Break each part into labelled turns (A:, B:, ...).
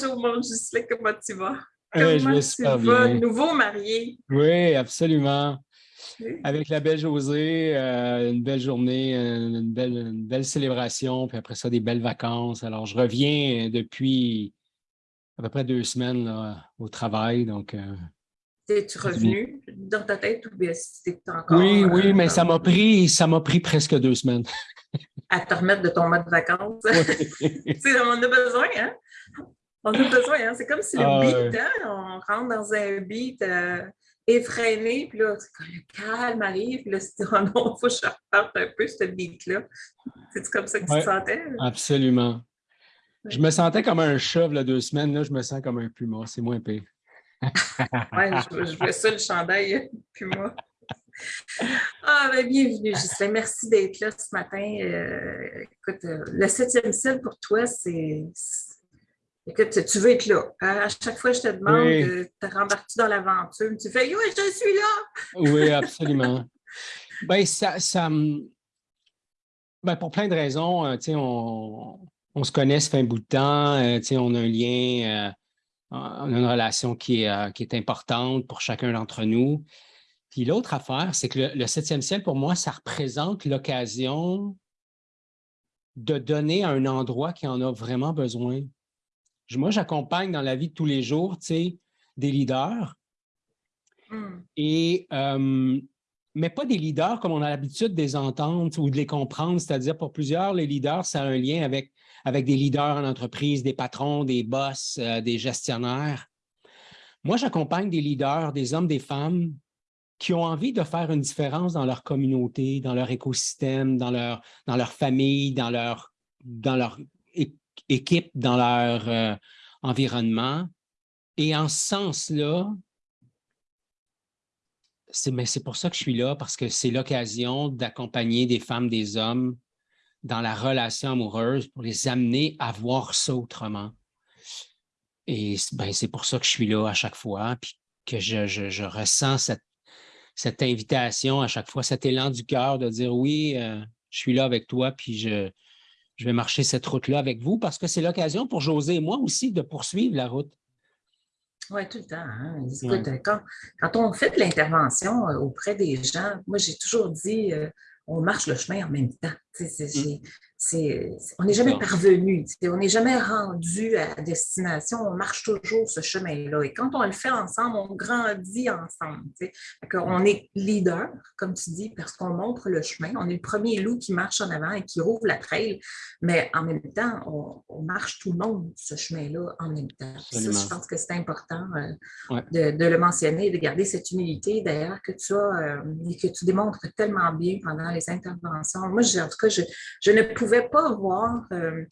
A: Bonjour, mon Gisley, comment tu vas? Comment je vais super bien. Nouveau marié?
B: Oui, absolument. Avec la belle Josée, euh, une belle journée, une belle, une belle célébration, puis après ça, des belles vacances. Alors, je reviens depuis à peu près deux semaines là, au travail, donc... Euh,
A: Es-tu revenu dans ta tête ou bien c'était encore...
B: Oui, oui, mais ça m'a pris, ça m'a pris presque deux semaines.
A: à te remettre de ton mode vacances. on a besoin, hein? On a besoin, hein? C'est comme si le ah, beat, hein? on rentre dans un beat euh, effréné, puis là, le calme arrive, puis là, c'est oh non, il faut que je reparte un peu ce beat-là. C'est comme ça que tu te sentais?
B: Absolument. Je me sentais comme un chat, là, deux semaines, là, je me sens comme un puma, c'est moins pire.
A: oui, je, je vois ça, le chandail puma. Ah, ben, bienvenue, Ghislain. Merci d'être là ce matin. Euh, écoute, euh, le septième ciel pour toi, c'est. Écoute, tu veux être là. Hein? À chaque fois, je te demande, oui. Euh, tu rembarques-tu dans l'aventure? Tu fais, oui, je suis là!
B: oui, absolument. ben, ça, ça ben, pour plein de raisons, on, on se connaît, ça fait un bout de temps, on a un lien, on a une relation qui est, qui est importante pour chacun d'entre nous. Puis l'autre affaire, c'est que le, septième ciel, pour moi, ça représente l'occasion de donner à un endroit qui en a vraiment besoin. Moi, j'accompagne dans la vie de tous les jours, tu sais, des leaders. Hmm. Et, euh, mais pas des leaders comme on a l'habitude de les entendre ou de les comprendre. C'est-à-dire, pour plusieurs, les leaders, ça a un lien avec, avec des leaders en entreprise, des patrons, des boss, euh, des gestionnaires. Moi, j'accompagne des leaders, des hommes, des femmes qui ont envie de faire une différence dans leur communauté, dans leur écosystème, dans leur, dans leur famille, dans leur, dans leur équipe, dans leur euh, environnement. Et en ce sens-là, c'est pour ça que je suis là, parce que c'est l'occasion d'accompagner des femmes, des hommes dans la relation amoureuse pour les amener à voir ça autrement. Et ben, c'est pour ça que je suis là à chaque fois, puis que je, je, ressens cette cette invitation à chaque fois, cet élan du cœur de dire oui, euh, je suis là avec toi, puis je, je vais marcher cette route-là avec vous parce que c'est l'occasion pour José et moi aussi de poursuivre la route.
A: Oui, tout le temps. Hein. quand, quand, on fait de l'intervention euh, auprès des gens, moi, j'ai toujours dit, euh, on marche le chemin en même temps. On n'est jamais parvenu, on n'est jamais rendu à destination, on marche toujours ce chemin-là. Et quand on le fait ensemble, on grandit ensemble. On est leader, comme tu dis, parce qu'on montre le chemin. On est le premier loup qui marche en avant et qui rouvre la trail, mais en même temps, on, marche tout le monde ce chemin-là en même temps. je pense que c'est important euh, de, le mentionner et de garder cette humilité, d'ailleurs, que tu as euh, et que tu démontres tellement bien pendant les interventions. Moi, en tout cas, je, je ne pouvais pouvais pas voir euh,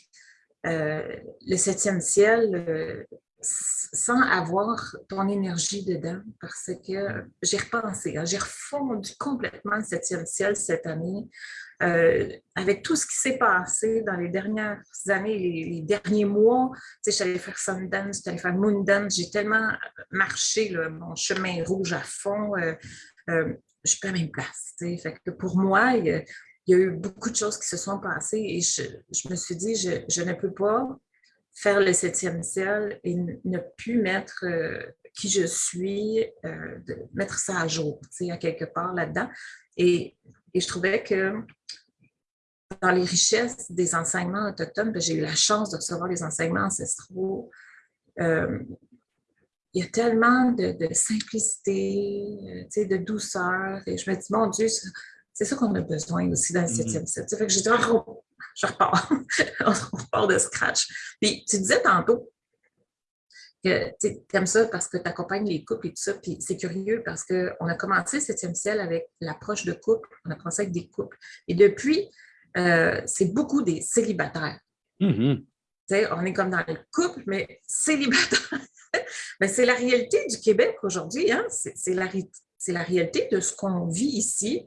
A: euh, le septième ciel euh, sans avoir ton énergie dedans, parce que j'ai repensé, hein, j'ai refondu complètement le septième ciel cette année, avec tout ce qui s'est passé dans les dernières années, les, derniers mois. Tu sais, j'allais faire Sundance, j'allais faire Moondance, j'ai tellement marché mon chemin rouge à fond. je suis pas à même place. Fait que pour moi, il, y a eu beaucoup de choses qui se sont passées et je, me suis dit, je, ne peux pas faire le septième ciel et ne plus mettre euh, qui je suis, euh, mettre ça à jour, tu sais, à quelque part là-dedans. Et, je trouvais que dans les richesses des enseignements autochtones, ben, j'ai eu la chance de recevoir les enseignements ancestraux. Euh, il y a tellement de, de simplicité, tu sais, de douceur. Et je me dis, mon Dieu, c'est ça qu'on a besoin aussi dans le mm-hmm. septième set. Fait que j'ai dit, oh, je repars. on repart de scratch. Puis tu disais tantôt que tu aimes ça parce que tu accompagnes les couples et tout ça. Puis c'est curieux parce qu'on a commencé le septième ciel avec l'approche de couple. On a commencé avec des couples. Et depuis, euh, c'est beaucoup des célibataires. Mm-hmm. On est comme dans le couple, mais célibataire. mais c'est la réalité du Québec aujourd'hui. Hein? C'est la, la réalité de ce qu'on vit ici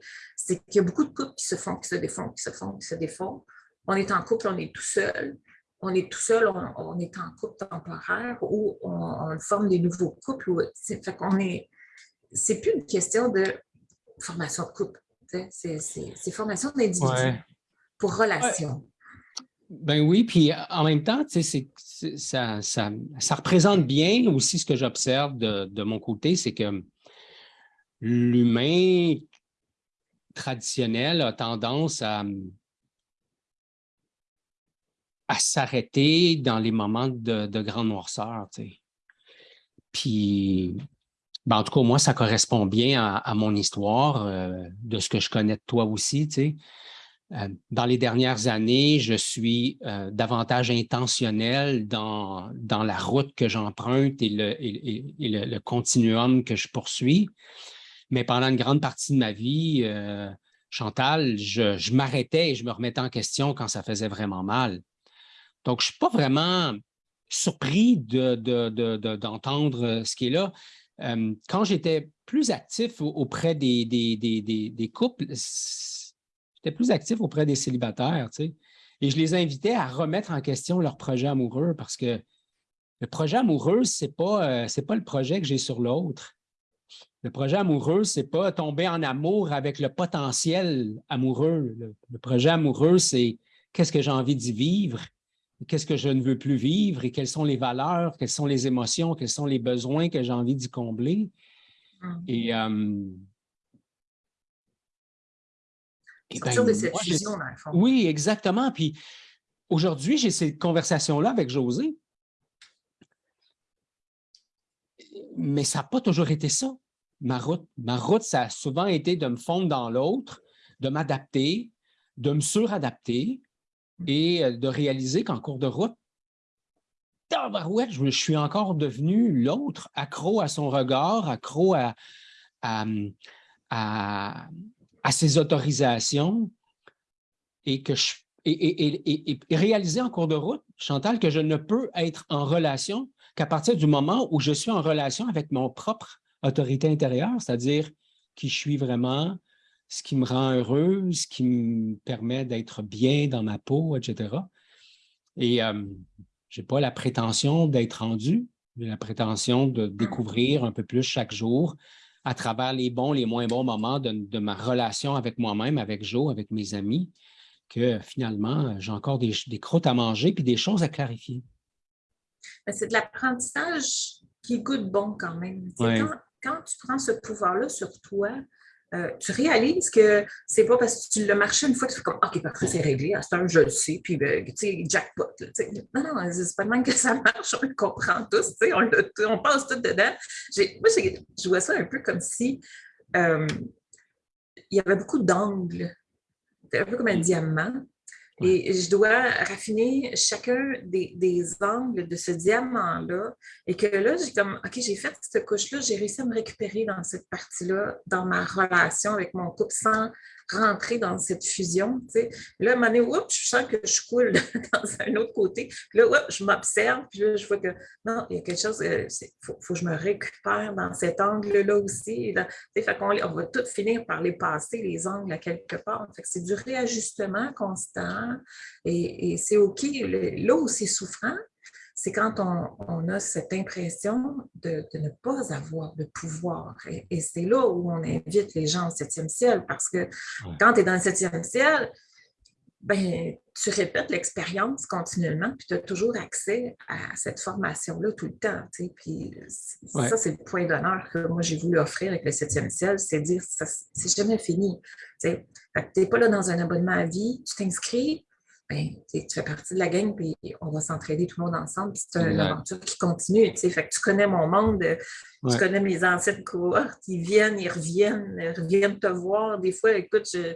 A: c'est qu'il y a beaucoup de couples qui se font, qui se défont, qui se font, qui se défont. On est en couple, on est tout seul. On est tout seul, on, est en couple temporaire ou on, forme des nouveaux couples. Fait qu'on est, c'est plus une question de formation de couple. C'est formation d'individu pour relation.
B: Ben oui, puis en même temps, ça, ça, représente bien aussi ce que j'observe de, mon côté, c'est que l'humain traditionnel a tendance à, à s'arrêter dans les moments de, de grande noirceur. Puis, ben en tout cas, moi, ça correspond bien à, mon histoire, euh, de ce que je connais de toi aussi. Tu euh, dans les dernières années, je suis euh, davantage intentionnel dans, dans la route que j'emprunte et, le, le, continuum que je poursuis. Mais pendant une grande partie de ma vie, euh, Chantal, je, m'arrêtais et je me remettais en question quand ça faisait vraiment mal. Donc, je ne suis pas vraiment surpris d'entendre de, ce qui est là. quand j'étais plus actif auprès des, des, des, couples, J'étais plus actif auprès des célibataires, tu sais. Et je les invitais à remettre en question leur projet amoureux parce que le projet amoureux, ce n'est pas, euh, pas le projet que j'ai sur l'autre. Le projet amoureux, ce n'est pas tomber en amour avec le potentiel amoureux. Le, projet amoureux, c'est qu'est-ce que j'ai envie d'y vivre, qu'est-ce que je ne veux plus vivre et quelles sont les valeurs, quelles sont les émotions, quels sont les besoins que j'ai envie d'y combler. Et euh,
A: Ben, de cette fusion, dans le fond.
B: Oui, exactement. Puis aujourd'hui, j'ai cette conversation-là avec José. Mais ça n'a pas toujours été ça, ma route. Ma route, ça a souvent été de me fondre dans l'autre, de m'adapter, de me suradapter et euh, de réaliser qu'en cours de route, je suis encore devenu l'autre, accro à son regard, accro à, à, à ces autorisations et que je et, réaliser en cours de route, Chantal, que je ne peux être en relation qu'à partir du moment où je suis en relation avec mon propre autorité intérieure, c'est-à-dire qui je suis vraiment, ce qui me rend heureux, ce qui me permet d'être bien dans ma peau, etc. Et euh, je n'ai pas la prétention d'être rendu, j'ai la prétention de découvrir un peu plus chaque jour à travers les bons, les moins bons moments de, ma relation avec moi-même, avec Joe, avec mes amis, que finalement, j'ai encore des, croûtes à manger puis des choses à clarifier.
A: C'est de l'apprentissage qui goûte bon quand même. quand, tu prends ce pouvoir-là sur toi, euh, tu réalises que c'est pas parce que tu l'as marché une fois que tu fais comme OK, parfait, c'est réglé, à ce temps, je le sais, puis ben, tu sais, jackpot. non, non, c'est pas même que ça marche, on le comprend tous, on, on passe tout dedans. Moi, je vois ça un peu comme si euh, il y avait beaucoup d'angles, un peu comme un diamant, et je dois raffiner chacun des, angles de ce diamant-là. Et que là, j'ai comme, OK, j'ai fait cette couche-là, j'ai réussi à me récupérer dans cette partie-là, dans ma relation avec mon couple, sans rentrer dans cette fusion. Tu sais. Là, à un moment donné, oups, je sens que je coule dans un autre côté. Là, oups, je m'observe, puis là, je vois que non, il y a quelque chose, il euh, faut, faut, que je me récupère dans cet angle-là aussi. Dans, fait qu'on on va tout finir par les passer, les angles à quelque part. C'est du réajustement constant et, et c'est OK. Là où c'est souffrant, c'est quand on, a cette impression de, ne pas avoir de pouvoir. Et, c'est là où on invite les gens au septième ciel, parce que quand tu es dans le septième ciel, ben, tu répètes l'expérience continuellement, puis tu as toujours accès à cette formation-là tout le temps. Puis ça, c'est le point d'honneur que moi, j'ai voulu offrir avec le septième ciel, c'est dire, c'est jamais fini. Tu n'es pas là dans un abonnement à vie, tu t'inscris, ben, tu fais partie de la gang, puis on va s'entraider tout le monde ensemble, puis c'est une aventure qui continue. Fait que tu connais mon monde, tu connais mes anciennes cohortes, ils viennent, ils reviennent, ils reviennent te voir. Des fois, écoute, euh,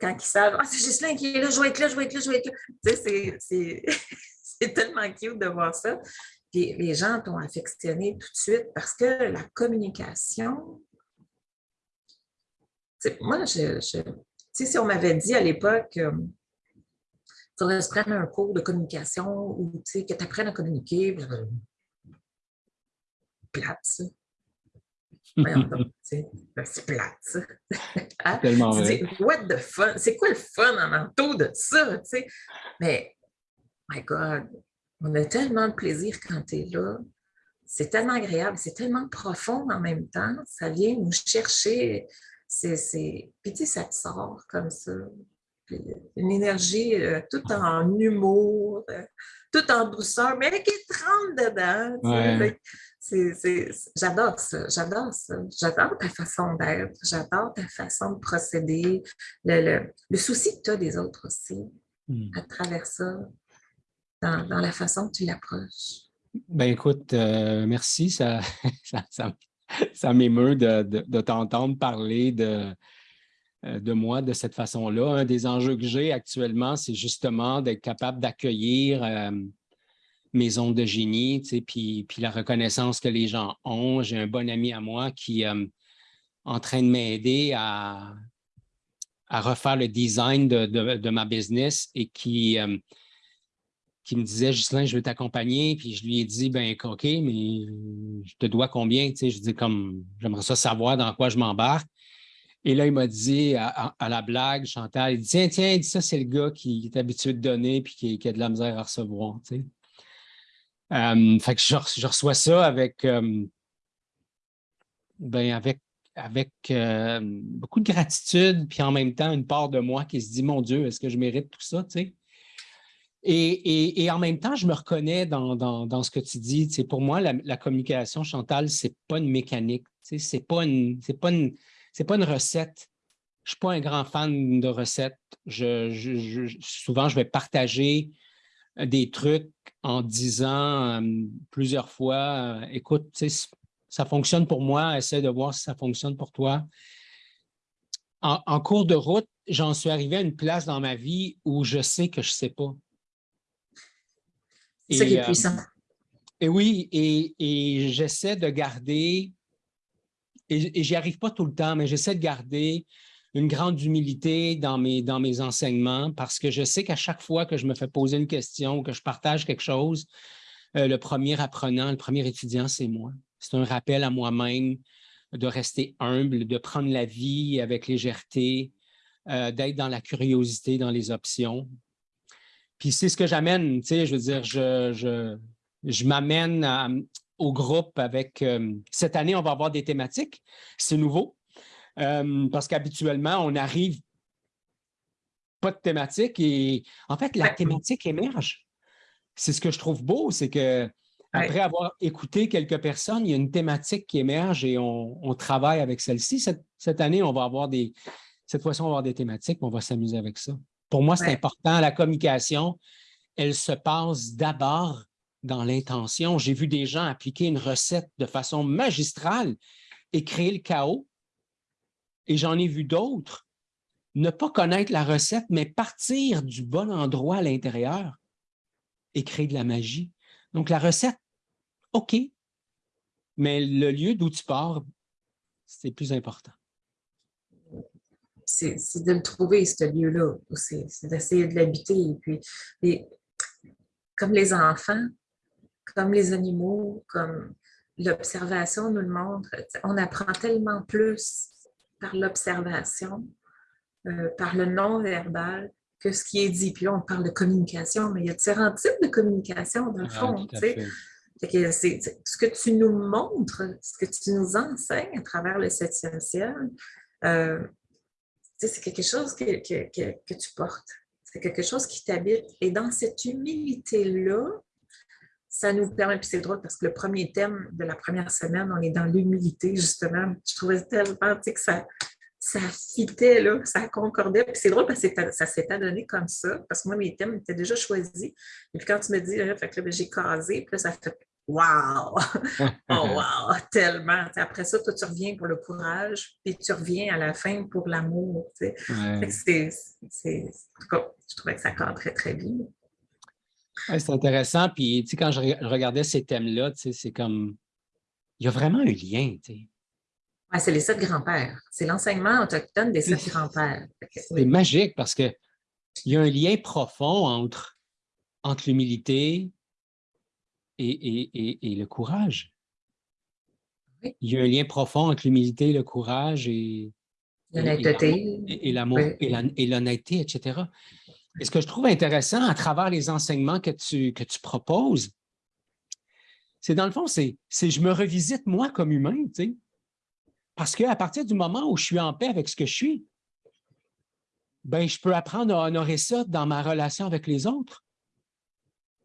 A: quand ils savent, ah, c'est Gislain qui est là, je vais être là, je vais être là, je vais être là. C'est tellement cute de voir ça. Puis les gens t'ont affectionné tout de suite parce que la communication, moi, je, je si on m'avait dit à l'époque, euh, faudrait se prendre un cours de communication ou que tu apprennes à communiquer. Plate, ça. Ben, c'est plate, ça. Hein? Tellement vrai. what the fun? C'est quoi le fun en entour de ça? Mais, my God, on a tellement de plaisir quand tu es là. C'est tellement agréable, c'est tellement profond en même temps. Ça vient nous chercher. C'est, Puis tu sais, ça te sort comme ça une énergie euh, tout en humour, euh, tout en douceur, mais qui tremble dedans. J'adore ça, j'adore ça. J'adore ta façon d'être, j'adore ta façon de procéder, le, souci que tu as des autres aussi, hmm. à travers ça, dans, la façon que tu l'approches.
B: Ben écoute, euh, merci, ça, ça, m'émeut de t'entendre parler de, de moi de cette façon-là. Un des enjeux que j'ai actuellement, c'est justement d'être capable d'accueillir euh, mes ondes de génie, puis, puis la reconnaissance que les gens ont. J'ai un bon ami à moi qui est euh, en train de m'aider à, à refaire le design de, ma business et qui, qui me disait, Justin, je veux t'accompagner. Puis je lui ai dit, ben OK, mais je te dois combien? je dis, comme, j'aimerais ça savoir dans quoi je m'embarque. Et là, il m'a dit à, la blague, Chantal, il dit Tiens, tiens, ça, c'est le gars qui est habitué de donner et qui, a de la misère à recevoir. Tu euh, fait que je, reçois ça avec, euh, ben avec, avec euh, beaucoup de gratitude, puis en même temps, une part de moi qui se dit Mon Dieu, est-ce que je mérite tout ça? Tu et, en même temps, je me reconnais dans, ce que tu dis. Pour moi, la, communication, Chantal, ce n'est pas une mécanique. Sais, ce n'est pas. Pas une c'est pas une recette. Je ne suis pas un grand fan de recettes. souvent, je vais partager euh, des trucs en disant euh, plusieurs fois, euh, écoute, ça fonctionne pour moi, essaie de voir si ça fonctionne pour toi. En, cours de route, j'en suis arrivé à une place dans ma vie où je sais que je ne sais pas.
A: C'est ça qui est puissant.
B: et oui, et j'essaie de garder et, j'y arrive pas tout le temps, mais j'essaie de garder une grande humilité dans mes, dans mes enseignements parce que je sais qu'à chaque fois que je me fais poser une question ou que je partage quelque chose, euh, le premier apprenant, le premier étudiant, c'est moi. C'est un rappel à moi-même de rester humble, de prendre la vie avec légèreté, euh, d'être dans la curiosité, dans les options. Puis c'est ce que j'amène, tu sais, je veux dire, je, je, je m'amène à, au groupe avec... Euh, cette année, on va avoir des thématiques. C'est nouveau euh, parce qu'habituellement, on n'arrive pas de thématique et en fait, la thématique émerge. C'est ce que je trouve beau, c'est que après avoir écouté quelques personnes, il y a une thématique qui émerge et on, travaille avec celle-ci. Cette, année, on va avoir des... Cette fois-ci, on va avoir des thématiques, on va s'amuser avec ça. Pour moi, c'est important. La communication, elle se passe d'abord dans l'intention. J'ai vu des gens appliquer une recette de façon magistrale et créer le chaos. Et j'en ai vu d'autres ne pas connaître la recette, mais partir du bon endroit à l'intérieur et créer de la magie. Donc, la recette, OK, mais le lieu d'où tu pars, c'est plus important.
A: C'est de le trouver, ce lieu-là. C'est d'essayer de l'habiter. Et puis, comme les enfants, comme les animaux, comme l'observation nous le montre, on apprend tellement plus par l'observation, euh, par le non-verbal, que ce qui est dit. Puis là, on parle de communication, mais il y a différents types de communication, dans le ah, fond. ce que tu nous montres, ce que tu nous enseignes à travers le septième ciel, euh, c'est quelque chose que, que tu portes. C'est quelque chose qui t'habite. Et dans cette humilité-là, ça nous permet, puis c'est drôle parce que le premier thème de la première semaine, on est dans l'humilité, justement. Je trouvais tellement que ça, ça fitait, là, ça concordait. Puis c'est drôle parce que ça s'est adonné comme ça, parce que moi, mes thèmes étaient déjà choisis. Et puis quand tu me dis, fait que ben, j'ai casé, puis là, ça fait Wow! oh, wow! Tellement! après ça, toi, tu reviens pour le courage, puis tu reviens à la fin pour l'amour. Ouais. Je trouvais que ça cadrait très bien
B: c'est intéressant. Puis, tu sais, quand je, regardais ces thèmes-là, tu sais, c'est comme, il y a vraiment un lien, tu sais.
A: Ouais, c'est les sept grands-pères. C'est l'enseignement autochtone des sept grands-pères.
B: C'est magique parce qu'il y a un lien profond entre, entre l'humilité et, le courage. Il y a un lien profond entre l'humilité, le courage et,
A: l'honnêteté.
B: Et, l'amour, et l'honnêteté, etc. Et ce que je trouve intéressant à travers les enseignements que tu, que tu proposes, c'est dans le fond, c'est je me revisite moi comme humain, tu sais. Parce qu'à partir du moment où je suis en paix avec ce que je suis, ben, je peux apprendre à honorer ça dans ma relation avec les autres.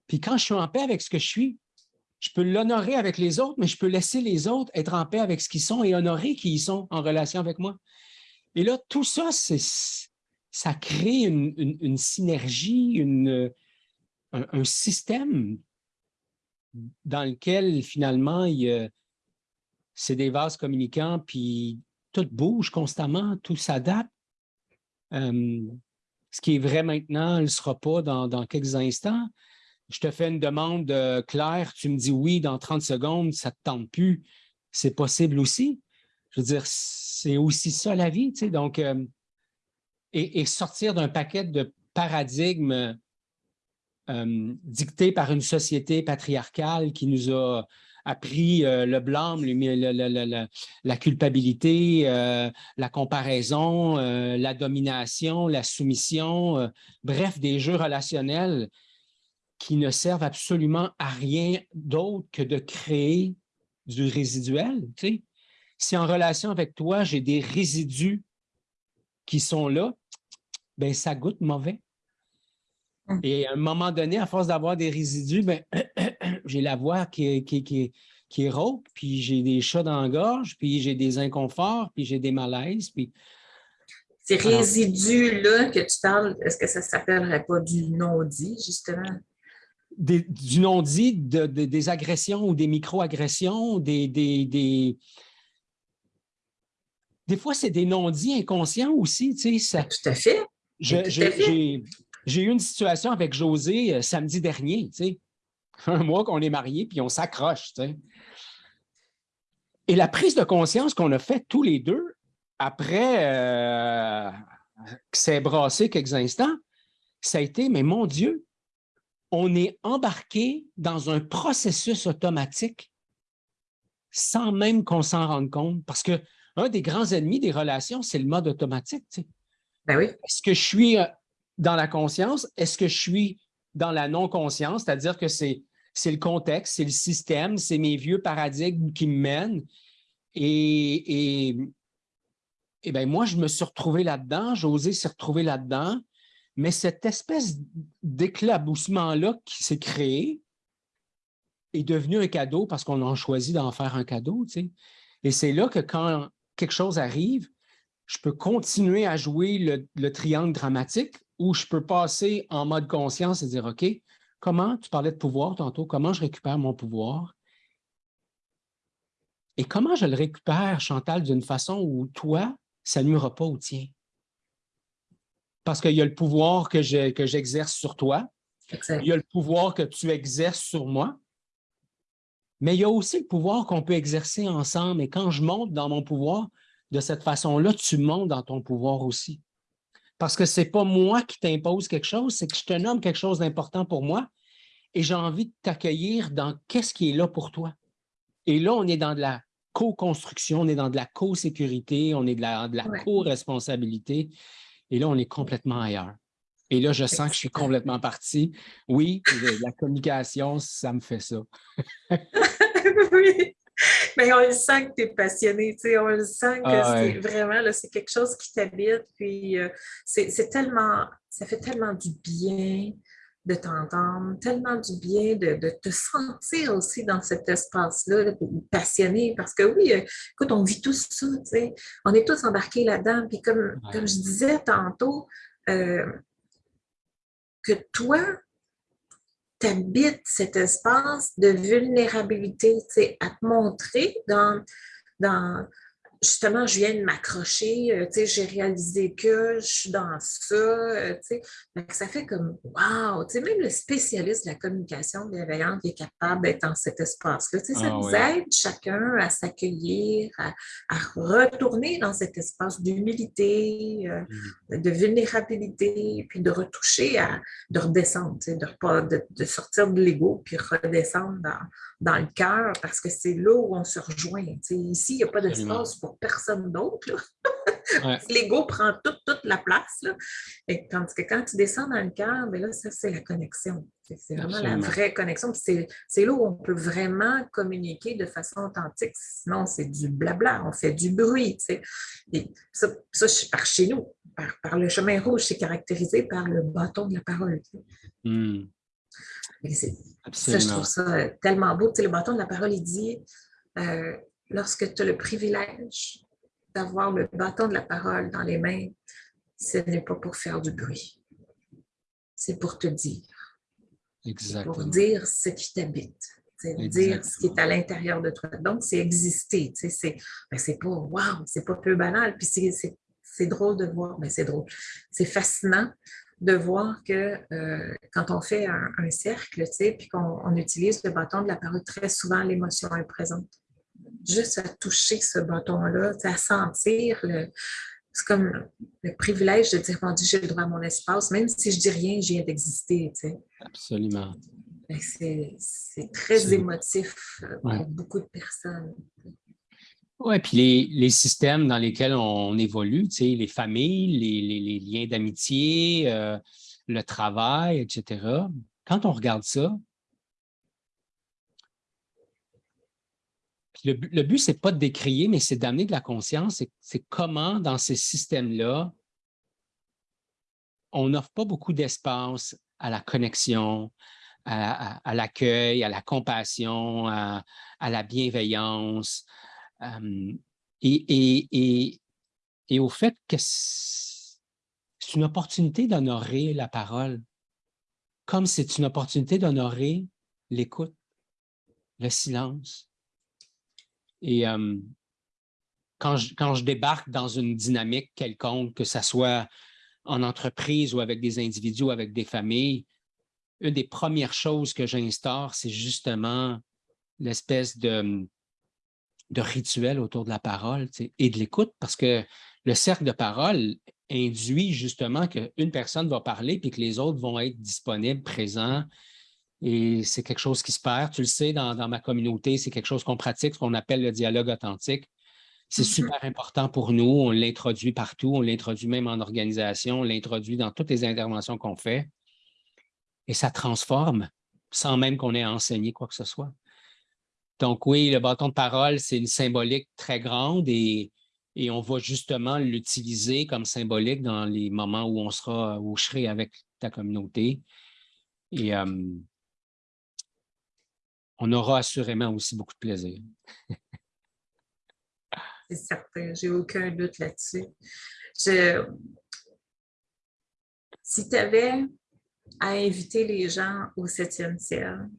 B: Puis quand je suis en paix avec ce que je suis, je peux l'honorer avec les autres, mais je peux laisser les autres être en paix avec ce qu'ils sont et honorer qui ils sont en relation avec moi. Et là, tout ça, ça crée une, synergie, un, système dans lequel finalement, c'est des vases communicants, puis tout bouge constamment, tout s'adapte. Euh, ce qui est vrai maintenant ne le sera pas dans, dans quelques instants je te fais une demande euh, claire, tu me dis oui dans 30 secondes, ça ne te tente plus, c'est possible aussi. Je veux dire, c'est aussi ça la vie, tu sais, donc, euh, et, sortir d'un paquet de paradigmes euh, dictés par une société patriarcale qui nous a appris le blâme, la culpabilité, la comparaison, la domination, la soumission, bref, des jeux relationnels qui ne servent absolument à rien d'autre que de créer du résiduel. Si en relation avec toi, j'ai des résidus qui sont là, ben ça goûte mauvais. Hum. Et à un moment donné, à force d'avoir des résidus, ben, j'ai la voix qui, qui, qui, qui est rauque, puis j'ai des chats dans la gorge, puis j'ai des inconforts, puis j'ai des malaises. Puis...
A: Ces résidus-là que tu parles, est-ce que ça ne s'appellerait pas du non-dit, justement?
B: du non-dit, des agressions ou des micro-agressions, des, des, des, des... fois, c'est des non-dits inconscients aussi. Tu sais, ça...
A: Tout à fait.
B: J'ai eu une situation avec José euh, samedi dernier, tu sais. un mois qu'on est mariés, puis on s'accroche. Tu sais. Et la prise de conscience qu'on a faite tous les deux, après euh, que c'est brassé quelques instants, ça a été, mais mon Dieu, on est embarqué dans un processus automatique sans même qu'on s'en rende compte. Parce que un des grands ennemis des relations, c'est le mode automatique.
A: Ben.
B: Est-ce que je suis euh, dans la conscience? Est-ce que je suis dans la non-conscience? C'est-à-dire que c'est le contexte, c'est le système, c'est mes vieux paradigmes qui me mènent. Et, et, et ben moi, je me suis retrouvé là-dedans, José s'est retrouvé là-dedans. Mais cette espèce d'éclaboussement-là qui s'est créé est devenu un cadeau parce qu'on a choisi d'en faire un cadeau. Et c'est là que quand quelque chose arrive, je peux continuer à jouer le, triangle dramatique ou je peux passer en mode conscience et dire, OK, comment, tu parlais de pouvoir tantôt, comment je récupère mon pouvoir? Et comment je le récupère, Chantal, d'une façon où toi, ça nuira pas au tien? parce qu'il y a le pouvoir que j'exerce sur toi. Il y a le pouvoir que tu exerces sur moi. Mais il y a aussi le pouvoir qu'on peut exercer ensemble. Et quand je monte dans mon pouvoir, de cette façon-là, tu montes dans ton pouvoir aussi. Parce que ce n'est pas moi qui t'impose quelque chose, c'est que je te nomme quelque chose d'important pour moi et j'ai envie de t'accueillir dans qu'est-ce qui est là pour toi. Et là, on est dans de la co-construction, on est dans de la co-sécurité, on est de la, de la co-responsabilité. Et là, on est complètement ailleurs. Et là, je sens que je suis complètement parti. Oui, la communication, ça me fait ça.
A: oui. Mais on le sent que tu es passionné, tu sais, on le sent que ah, c'est vraiment, c'est quelque chose qui t'habite, puis euh, c'est tellement, ça fait tellement du bien de t'entendre, tellement du bien de, te sentir aussi dans cet espace-là, passionné, parce que oui, euh, écoute, on vit tous ça, tu sais, on est tous embarqués là-dedans, puis comme, comme je disais tantôt, euh, que toi, tu habites cet espace de vulnérabilité, à te montrer dans justement, je viens de m'accrocher, euh, tu sais, j'ai réalisé que je suis dans ça, euh, tu sais. Ça fait comme, wow, tu sais, même le spécialiste de la communication bienveillante est capable d'être dans cet espace-là. Tu sais, ça ah nous aide chacun à s'accueillir, à, retourner dans cet espace d'humilité, euh, mmh. de vulnérabilité, puis de retoucher, à, de redescendre, tu sais, de, de, de sortir de l'ego, puis redescendre dans dans le cœur parce que c'est là où on se rejoint. ici, il n'y a pas d'espace pour personne d'autre. L'ego prend toute, toute la place. Là. Et tandis que quand tu descends dans le cœur, ben là, ça, c'est la connexion. C'est vraiment la vraie connexion. C'est là où on peut vraiment communiquer de façon authentique. Sinon, c'est du blabla, on fait du bruit. Et ça, ça, par chez nous, par, le chemin rouge, c'est caractérisé par le bâton de la parole. Hmm. Ça, je trouve ça tellement beau. le bâton de la parole, il dit euh, lorsque tu as le privilège d'avoir le bâton de la parole dans les mains, ce n'est pas pour faire du bruit. C'est pour te dire. Exactement. Pour dire ce qui t'habite. C'est dire ce qui est à l'intérieur de toi. Donc, c'est exister. C'est ben, pas wow, c'est pas peu banal. Puis c'est drôle de voir, mais ben, c'est drôle. C'est fascinant de voir que euh, quand on fait un, un cercle, puis qu'on utilise le bâton de la parole, très souvent l'émotion est présente juste à toucher ce bâton-là, à sentir le. C'est comme le privilège de dire, mon Dieu, j'ai le droit à mon espace, même si je dis rien, j'ai d'exister.
B: Absolument.
A: Ben, c'est très émotif euh, pour beaucoup de personnes.
B: Oui, puis les, les, systèmes dans lesquels on évolue, les familles, les, les, liens d'amitié, euh, le travail, etc. Quand on regarde ça, le, but, ce n'est pas de décrier, mais c'est d'amener de la conscience. C'est comment, dans ces systèmes-là, on n'offre pas beaucoup d'espace à la connexion, à, l'accueil, à la compassion, à, la bienveillance, euh, et, et, au fait que c'est une opportunité d'honorer la parole, comme c'est une opportunité d'honorer l'écoute, le silence, et quand, je, quand je débarque dans une dynamique quelconque, que ce soit en entreprise ou avec des individus ou avec des familles, une des premières choses que j'instaure, c'est justement l'espèce de, de rituel autour de la parole et de l'écoute, parce que le cercle de parole induit justement qu'une personne va parler puis que les autres vont être disponibles, présents, et c'est quelque chose qui se perd. Tu le sais, dans, ma communauté, c'est quelque chose qu'on pratique, ce qu'on appelle le dialogue authentique. C'est mm-hmm. super important pour nous. On l'introduit partout. On l'introduit même en organisation. On l'introduit dans toutes les interventions qu'on fait. Et ça transforme sans même qu'on ait enseigné quoi que ce soit. Donc oui, le bâton de parole, c'est une symbolique très grande et, et on va justement l'utiliser comme symbolique dans les moments où on sera, où je serai avec ta communauté. Et euh, on aura assurément aussi beaucoup de plaisir.
A: C'est certain, j'ai aucun doute là-dessus. Si tu avais à inviter les gens au septième ciel,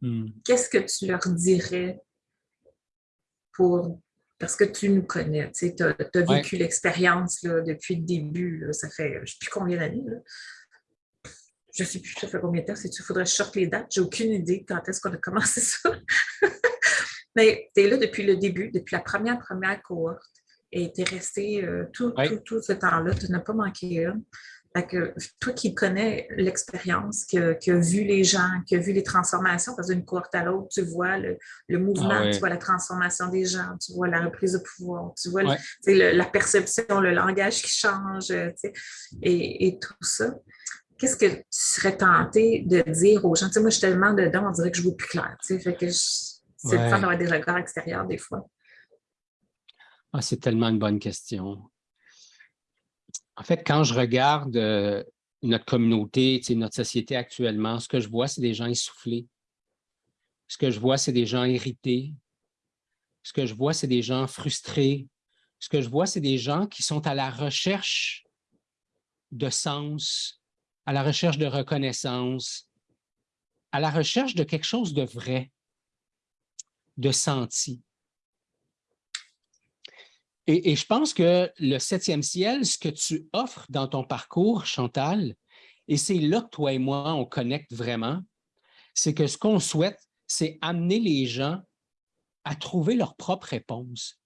A: hmm. qu'est-ce que tu leur dirais pour parce que tu nous connais, tu as, vécu l'expérience depuis le début, ça fait je ne sais plus combien d'années, je ne sais plus ça fait combien de temps, il faudrait que je sorte les dates, j'ai aucune idée quand est-ce qu'on a commencé ça. Mais tu es là depuis le début, depuis la première, première cohorte, et tu es resté euh, tout, tout, ce temps-là, tu n'as pas manqué une. Que, toi qui connais l'expérience, qui, a vu les gens, qui a vu les transformations, parce d'une cohorte à l'autre, tu vois le, mouvement, ah tu vois la transformation des gens, tu vois la reprise de pouvoir, tu vois la perception, le langage qui change, et, et, tout ça qu'est-ce que tu serais tenté de dire aux gens? Tu sais, moi, je suis tellement dedans, on dirait que je vois plus clair. Tu sais, fait que c'est le fun d'avoir des regards extérieurs des fois.
B: Ah, c'est tellement une bonne question. En fait, quand je regarde euh, notre communauté, notre société actuellement, ce que je vois, c'est des gens essoufflés. Ce que je vois, c'est des gens irrités. Ce que je vois, c'est des gens frustrés. Ce que je vois, c'est des gens qui sont à la recherche de sens, à la recherche de reconnaissance, à la recherche de quelque chose de vrai, de senti. Et, je pense que le septième ciel, ce que tu offres dans ton parcours, Chantal, et c'est là que toi et moi, on connecte vraiment, c'est que ce qu'on souhaite, c'est amener les gens à trouver leur propre réponse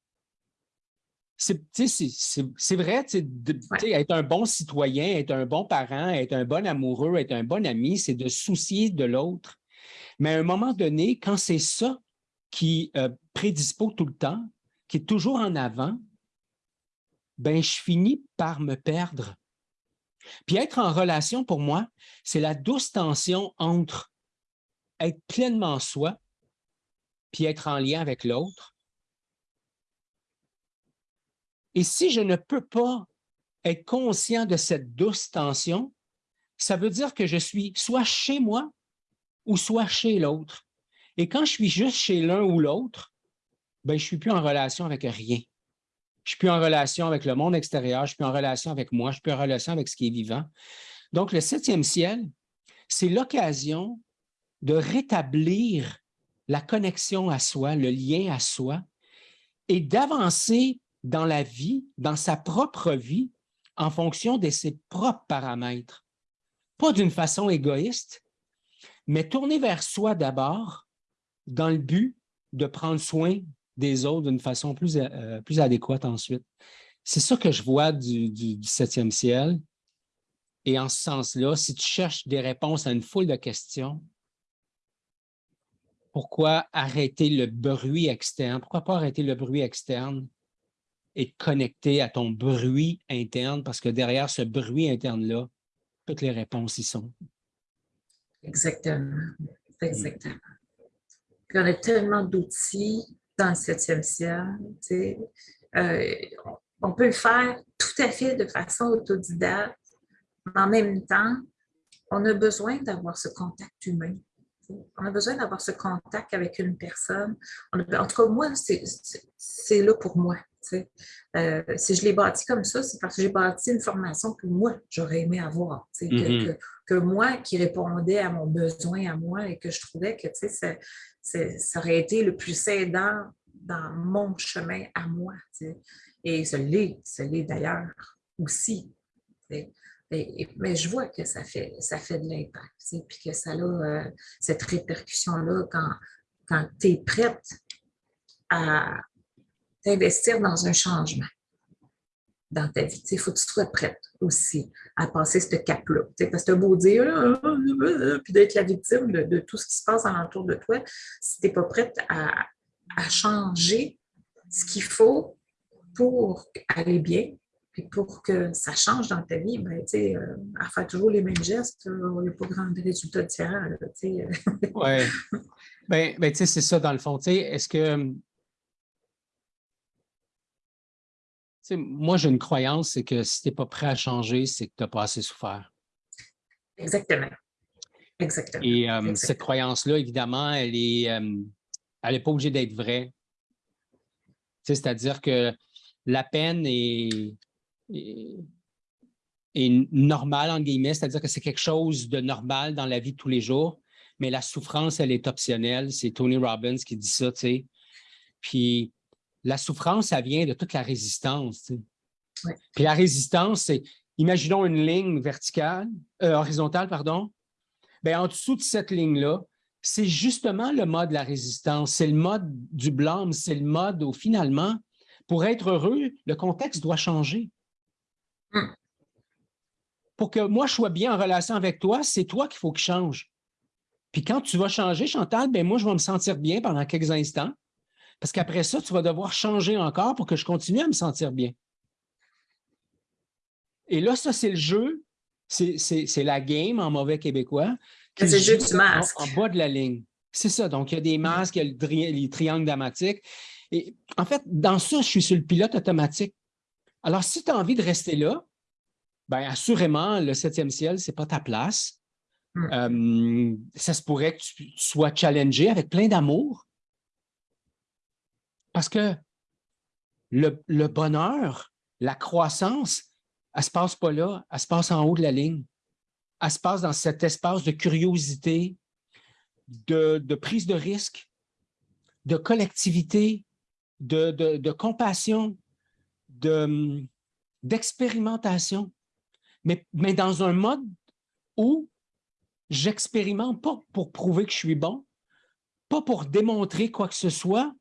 B: c'est vrai, être un bon citoyen, être un bon parent, être un bon amoureux, être un bon ami, c'est de soucier de l'autre. Mais à un moment donné, quand c'est ça qui euh, prédispose tout le temps, qui est toujours en avant, ben je finis par me perdre. Puis être en relation, pour moi, c'est la douce tension entre être pleinement soi puis être en lien avec l'autre. Et si je ne peux pas être conscient de cette douce tension, ça veut dire que je suis soit chez moi ou soit chez l'autre. Et quand je suis juste chez l'un ou l'autre, ben, je ne suis plus en relation avec rien. Je suis plus en relation avec le monde extérieur, je suis plus en relation avec moi, je suis plus en relation avec ce qui est vivant. Donc, le septième ciel, c'est l'occasion de rétablir la connexion à soi, le lien à soi, et d'avancer dans la vie, dans sa propre vie, en fonction de ses propres paramètres. Pas d'une façon égoïste, mais tourner vers soi d'abord, dans le but de prendre soin des autres d'une façon plus, euh, plus adéquate ensuite. C'est ça que je vois du, du septième ciel. Et en ce sens-là, si tu cherches des réponses à une foule de questions, pourquoi arrêter le bruit externe? Pourquoi pas arrêter le bruit externe et connecter à ton bruit interne? Parce que derrière ce bruit interne-là, toutes les réponses y sont.
A: Exactement. Exactement. Puis on a tellement d'outils dans le septième ciel. Euh, on peut le faire tout à fait de façon autodidacte, mais en même temps, on a besoin d'avoir ce contact humain. On a besoin d'avoir ce contact avec une personne. en tout cas, moi, c'est là pour moi. Euh, si je l'ai bâti comme ça, c'est parce que j'ai bâti une formation que moi, j'aurais aimé avoir. Mm-hmm. que, moi, qui répondait à mon besoin à moi et que je trouvais que ça, ça aurait été le plus aidant dans mon chemin à moi. Et ce l'est, ce l'est d'ailleurs aussi mais je vois que ça fait, ça fait de l'impact, puis que ça a euh, cette répercussion-là quand, quand tu es prête à t'investir dans un changement dans ta vie. Il faut que tu sois prête aussi à passer ce cap-là. Parce que tu as beau dire, ah, puis d'être la victime de, tout ce qui se passe alentour de toi, si tu n'es pas prête à, à changer ce qu'il faut pour aller bien, puis pour que ça change dans ta vie, ben, sais, euh, à faire toujours les mêmes gestes, il n'y a pas grand résultats différents.
B: oui. Ben, ben c'est ça dans le fond. Est-ce que. Moi, j'ai une croyance, c'est que si tu n'es pas prêt à changer, c'est que tu n'as pas assez souffert.
A: Exactement. Exactement.
B: Et euh, cette croyance-là, évidemment, elle n'est euh, elle est pas obligée d'être vraie. C'est-à-dire que la peine est, est, normal, en guillemets, c'est-à-dire que c'est quelque chose de normal dans la vie de tous les jours, mais la souffrance, elle est optionnelle. C'est Tony Robbins qui dit ça, tu sais. Puis la souffrance, ça vient de toute la résistance, tu sais. Puis la résistance, c'est, imaginons une ligne verticale, euh, horizontale, pardon. Bien, en dessous de cette ligne-là, c'est justement le mode de la résistance, c'est le mode du blâme, c'est le mode où finalement, pour être heureux, le contexte doit changer. Hmm. Pour que moi, je sois bien en relation avec toi, c'est toi qu'il faut que je change. Puis quand tu vas changer, Chantal, ben moi, je vais me sentir bien pendant quelques instants. Parce qu'après ça, tu vas devoir changer encore pour que je continue à me sentir bien. Et là, ça, c'est le jeu, c'est la game en mauvais québécois.
A: C'est le jeu du masque.
B: En, bas de la ligne. C'est ça. Donc, il y a des masques, il y a les triangles dramatiques. Et en fait, dans ça, je suis sur le pilote automatique. Alors, si tu as envie de rester là, bien, assurément, le septième ciel, ce n'est pas ta place. Hmm. Euh, ça se pourrait que tu sois challengé avec plein d'amour. Parce que le, bonheur, la croissance, elle ne se passe pas là, elle se passe en haut de la ligne. Elle se passe dans cet espace de curiosité, de, prise de risque, de collectivité, de compassion, d'expérimentation, mais dans un mode où j'expérimente pas pour prouver que je suis bon, pas pour démontrer quoi que ce soit,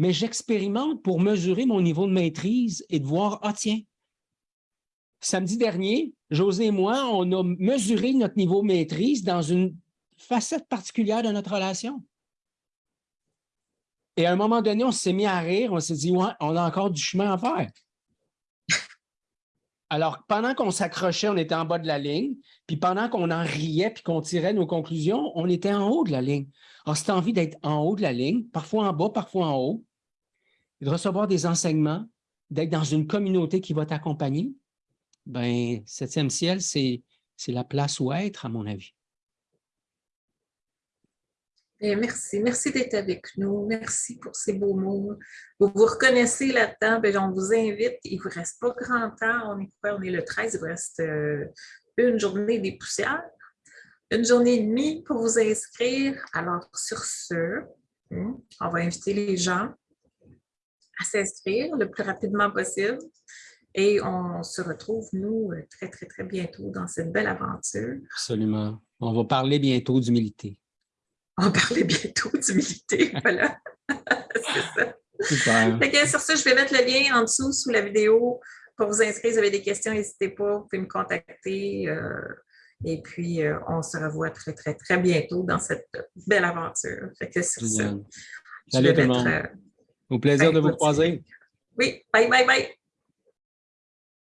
B: mais j'expérimente pour mesurer mon niveau de maîtrise et de voir, ah tiens, samedi dernier, José et moi, on a mesuré notre niveau de maîtrise dans une facette particulière de notre relation. Et à un moment donné, on s'est mis à rire, on s'est dit, ouais, on a encore du chemin à faire. Alors, pendant qu'on s'accrochait, on était en bas de la ligne, puis pendant qu'on en riait puis qu'on tirait nos conclusions, on était en haut de la ligne. Alors, as envie d'être en haut de la ligne, parfois en bas, parfois en haut, de recevoir des enseignements, d'être dans une communauté qui va t'accompagner, ben septième ciel, c'est la place où être, à mon avis.
A: Eh, merci. Merci d'être avec nous. Merci pour ces beaux mots. Vous vous reconnaissez là-dedans. Ben, on vous invite. Il ne vous reste pas grand temps. On est, on est le 13. Il vous reste euh, une journée des poussières. Une journée et demie pour vous inscrire. Alors, sur ce, hein, on va inviter les gens à s'inscrire le plus rapidement possible. Et on se retrouve, nous, très, très, très bientôt dans cette belle aventure.
B: Absolument. On va parler bientôt d'humilité
A: on va parler bientôt d'humilité. Voilà, c'est ça. Super. sur ça, je vais mettre le lien en dessous sous la vidéo pour vous inscrire. Si vous avez des questions, n'hésitez pas, vous pouvez me contacter. Euh, et puis, euh, on se revoit très, très, très bientôt dans cette belle aventure. Fait que sur ça,
B: Salut tout le monde. Euh, Au plaisir de vous croiser.
A: Oui, bye, bye, bye.